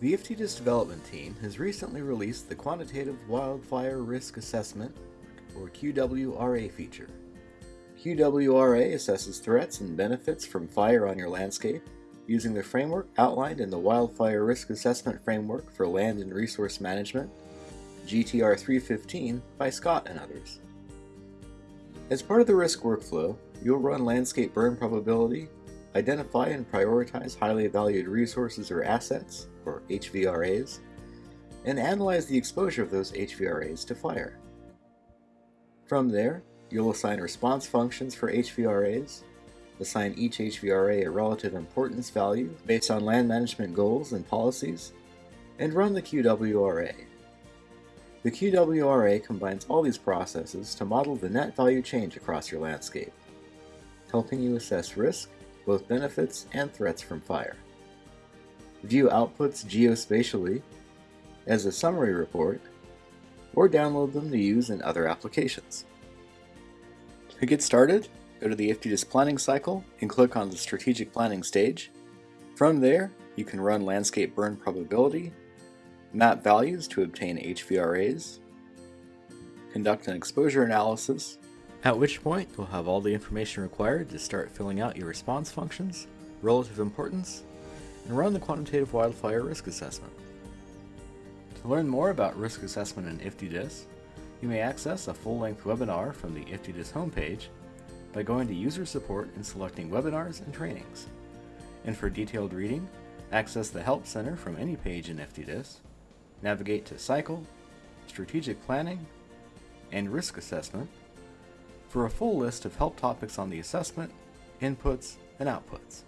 The IFTDIS development team has recently released the Quantitative Wildfire Risk Assessment, or QWRA feature. QWRA assesses threats and benefits from fire on your landscape using the framework outlined in the Wildfire Risk Assessment Framework for Land and Resource Management, GTR 315 by Scott and others. As part of the risk workflow, you'll run landscape burn probability, identify and prioritize highly valued resources or assets, or HVRAs, and analyze the exposure of those HVRAs to fire. From there, you'll assign response functions for HVRAs, assign each HVRA a relative importance value based on land management goals and policies, and run the QWRA. The QWRA combines all these processes to model the net value change across your landscape, helping you assess risk, both benefits and threats from fire. View outputs geospatially as a summary report, or download them to use in other applications. To get started, go to the IFTDIS planning cycle and click on the strategic planning stage. From there, you can run landscape burn probability, map values to obtain HVRAs, conduct an exposure analysis, at which point you'll have all the information required to start filling out your response functions, relative importance, and run the quantitative wildfire risk assessment. To learn more about risk assessment in IFTDIS, you may access a full-length webinar from the IFTDIS homepage by going to User Support and selecting Webinars and Trainings. And for detailed reading, access the Help Center from any page in IFTDIS, navigate to Cycle, Strategic Planning, and Risk Assessment for a full list of help topics on the assessment, inputs, and outputs.